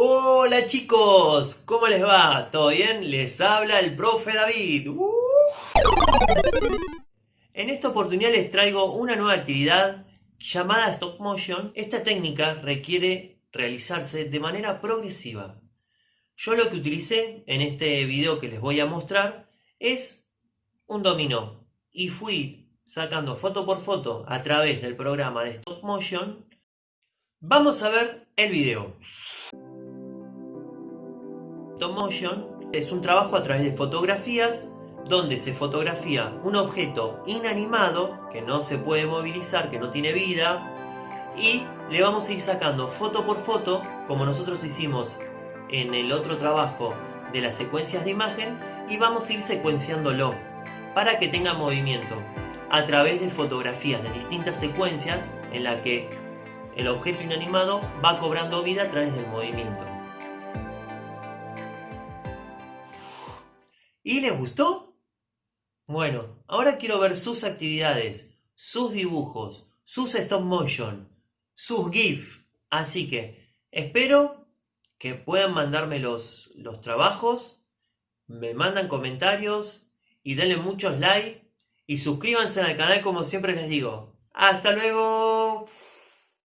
Hola chicos, ¿cómo les va? ¿Todo bien? Les habla el profe David. ¡Uh! En esta oportunidad les traigo una nueva actividad llamada Stop Motion. Esta técnica requiere realizarse de manera progresiva. Yo lo que utilicé en este video que les voy a mostrar es un dominó y fui sacando foto por foto a través del programa de Stop Motion. Vamos a ver el video. Stop Motion es un trabajo a través de fotografías donde se fotografía un objeto inanimado que no se puede movilizar, que no tiene vida y le vamos a ir sacando foto por foto como nosotros hicimos en el otro trabajo de las secuencias de imagen y vamos a ir secuenciándolo para que tenga movimiento a través de fotografías de distintas secuencias en la que el objeto inanimado va cobrando vida a través del movimiento. ¿Y les gustó? Bueno, ahora quiero ver sus actividades, sus dibujos, sus stop motion, sus GIF. Así que espero que puedan mandarme los, los trabajos, me mandan comentarios y denle muchos likes y suscríbanse al canal como siempre les digo. ¡Hasta luego!